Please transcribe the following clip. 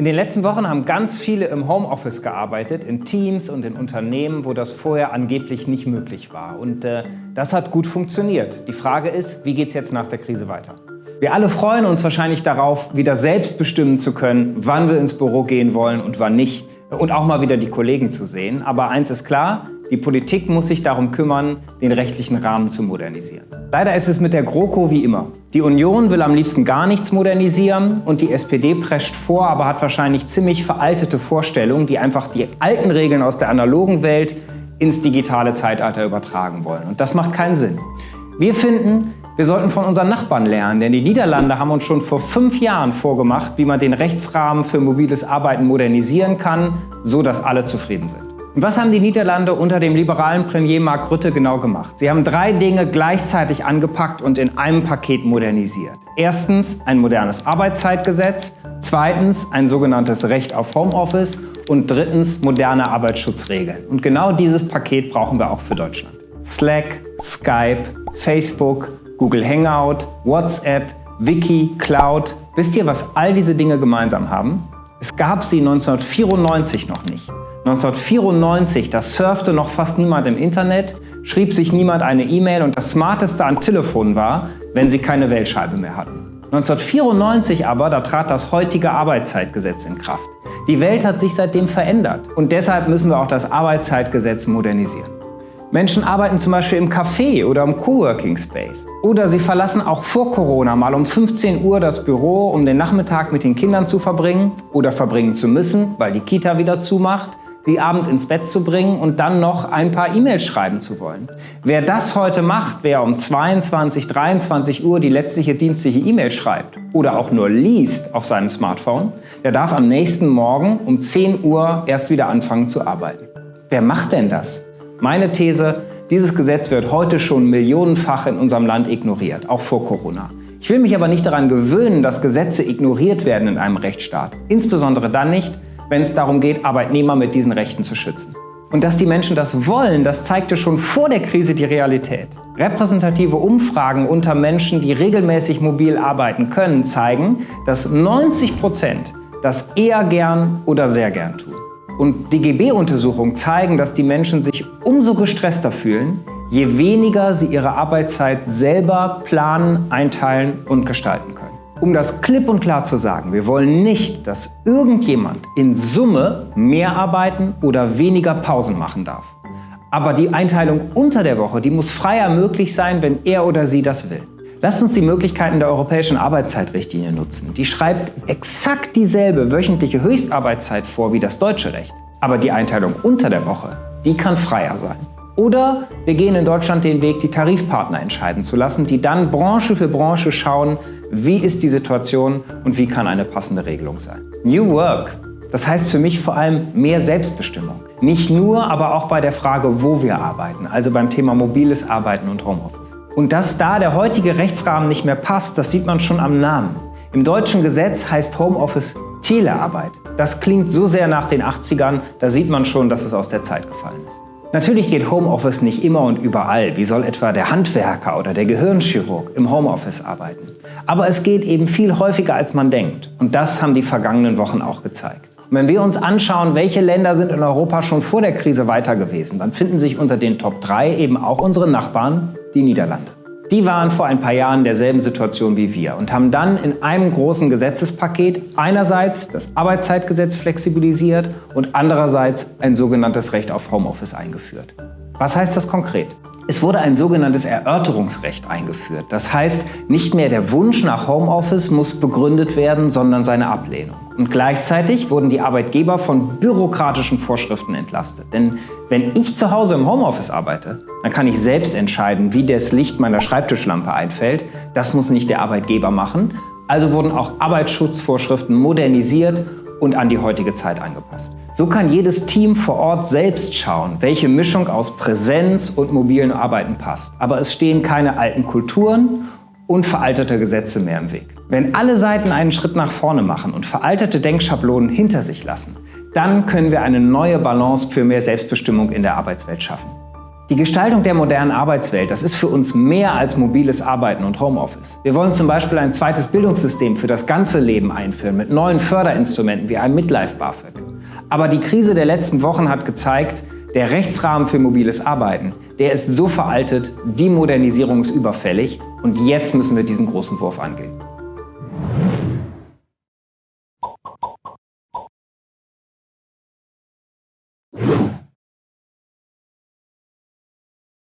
In den letzten Wochen haben ganz viele im Homeoffice gearbeitet, in Teams und in Unternehmen, wo das vorher angeblich nicht möglich war. Und äh, das hat gut funktioniert. Die Frage ist, wie geht es jetzt nach der Krise weiter? Wir alle freuen uns wahrscheinlich darauf, wieder selbst bestimmen zu können, wann wir ins Büro gehen wollen und wann nicht. Und auch mal wieder die Kollegen zu sehen. Aber eins ist klar, die Politik muss sich darum kümmern, den rechtlichen Rahmen zu modernisieren. Leider ist es mit der GroKo wie immer. Die Union will am liebsten gar nichts modernisieren und die SPD prescht vor, aber hat wahrscheinlich ziemlich veraltete Vorstellungen, die einfach die alten Regeln aus der analogen Welt ins digitale Zeitalter übertragen wollen. Und das macht keinen Sinn. Wir finden, wir sollten von unseren Nachbarn lernen, denn die Niederlande haben uns schon vor fünf Jahren vorgemacht, wie man den Rechtsrahmen für mobiles Arbeiten modernisieren kann, so dass alle zufrieden sind. Was haben die Niederlande unter dem liberalen Premier Mark Rutte genau gemacht? Sie haben drei Dinge gleichzeitig angepackt und in einem Paket modernisiert. Erstens ein modernes Arbeitszeitgesetz, zweitens ein sogenanntes Recht auf Homeoffice und drittens moderne Arbeitsschutzregeln. Und genau dieses Paket brauchen wir auch für Deutschland. Slack, Skype, Facebook, Google Hangout, WhatsApp, Wiki, Cloud. Wisst ihr, was all diese Dinge gemeinsam haben? Es gab sie 1994 noch nicht. 1994, da surfte noch fast niemand im Internet, schrieb sich niemand eine E-Mail und das Smarteste an Telefonen war, wenn sie keine Wählscheibe mehr hatten. 1994 aber, da trat das heutige Arbeitszeitgesetz in Kraft. Die Welt hat sich seitdem verändert und deshalb müssen wir auch das Arbeitszeitgesetz modernisieren. Menschen arbeiten zum Beispiel im Café oder im Coworking Space. Oder sie verlassen auch vor Corona mal um 15 Uhr das Büro, um den Nachmittag mit den Kindern zu verbringen oder verbringen zu müssen, weil die Kita wieder zumacht sie abends ins Bett zu bringen und dann noch ein paar E-Mails schreiben zu wollen. Wer das heute macht, wer um 22, 23 Uhr die letztliche dienstliche E-Mail schreibt oder auch nur liest auf seinem Smartphone, der darf am nächsten Morgen um 10 Uhr erst wieder anfangen zu arbeiten. Wer macht denn das? Meine These, dieses Gesetz wird heute schon millionenfach in unserem Land ignoriert, auch vor Corona. Ich will mich aber nicht daran gewöhnen, dass Gesetze ignoriert werden in einem Rechtsstaat. Insbesondere dann nicht, wenn es darum geht, Arbeitnehmer mit diesen Rechten zu schützen. Und dass die Menschen das wollen, das zeigte schon vor der Krise die Realität. Repräsentative Umfragen unter Menschen, die regelmäßig mobil arbeiten können, zeigen, dass 90 Prozent das eher gern oder sehr gern tun. Und DGB-Untersuchungen zeigen, dass die Menschen sich umso gestresster fühlen, je weniger sie ihre Arbeitszeit selber planen, einteilen und gestalten können. Um das klipp und klar zu sagen, wir wollen nicht, dass irgendjemand in Summe mehr arbeiten oder weniger Pausen machen darf. Aber die Einteilung unter der Woche, die muss freier möglich sein, wenn er oder sie das will. Lasst uns die Möglichkeiten der Europäischen Arbeitszeitrichtlinie nutzen. Die schreibt exakt dieselbe wöchentliche Höchstarbeitszeit vor wie das deutsche Recht. Aber die Einteilung unter der Woche, die kann freier sein. Oder wir gehen in Deutschland den Weg, die Tarifpartner entscheiden zu lassen, die dann Branche für Branche schauen, wie ist die Situation und wie kann eine passende Regelung sein. New Work, das heißt für mich vor allem mehr Selbstbestimmung. Nicht nur, aber auch bei der Frage, wo wir arbeiten, also beim Thema mobiles Arbeiten und Homeoffice. Und dass da der heutige Rechtsrahmen nicht mehr passt, das sieht man schon am Namen. Im deutschen Gesetz heißt Homeoffice Telearbeit. Das klingt so sehr nach den 80ern, da sieht man schon, dass es aus der Zeit gefallen ist. Natürlich geht Homeoffice nicht immer und überall. Wie soll etwa der Handwerker oder der Gehirnchirurg im Homeoffice arbeiten? Aber es geht eben viel häufiger, als man denkt. Und das haben die vergangenen Wochen auch gezeigt. Und wenn wir uns anschauen, welche Länder sind in Europa schon vor der Krise weiter gewesen, dann finden sich unter den Top 3 eben auch unsere Nachbarn, die Niederlande. Die waren vor ein paar Jahren in derselben Situation wie wir und haben dann in einem großen Gesetzespaket einerseits das Arbeitszeitgesetz flexibilisiert und andererseits ein sogenanntes Recht auf Homeoffice eingeführt. Was heißt das konkret? Es wurde ein sogenanntes Erörterungsrecht eingeführt. Das heißt, nicht mehr der Wunsch nach Homeoffice muss begründet werden, sondern seine Ablehnung. Und gleichzeitig wurden die Arbeitgeber von bürokratischen Vorschriften entlastet. Denn wenn ich zu Hause im Homeoffice arbeite, dann kann ich selbst entscheiden, wie das Licht meiner Schreibtischlampe einfällt. Das muss nicht der Arbeitgeber machen. Also wurden auch Arbeitsschutzvorschriften modernisiert und an die heutige Zeit angepasst. So kann jedes Team vor Ort selbst schauen, welche Mischung aus Präsenz und mobilen Arbeiten passt. Aber es stehen keine alten Kulturen und veraltete Gesetze mehr im Weg. Wenn alle Seiten einen Schritt nach vorne machen und veraltete Denkschablonen hinter sich lassen, dann können wir eine neue Balance für mehr Selbstbestimmung in der Arbeitswelt schaffen. Die Gestaltung der modernen Arbeitswelt, das ist für uns mehr als mobiles Arbeiten und Homeoffice. Wir wollen zum Beispiel ein zweites Bildungssystem für das ganze Leben einführen mit neuen Förderinstrumenten wie einem Midlife BAföG. Aber die Krise der letzten Wochen hat gezeigt, der Rechtsrahmen für mobiles Arbeiten, der ist so veraltet, die Modernisierung ist überfällig und jetzt müssen wir diesen großen Wurf angehen.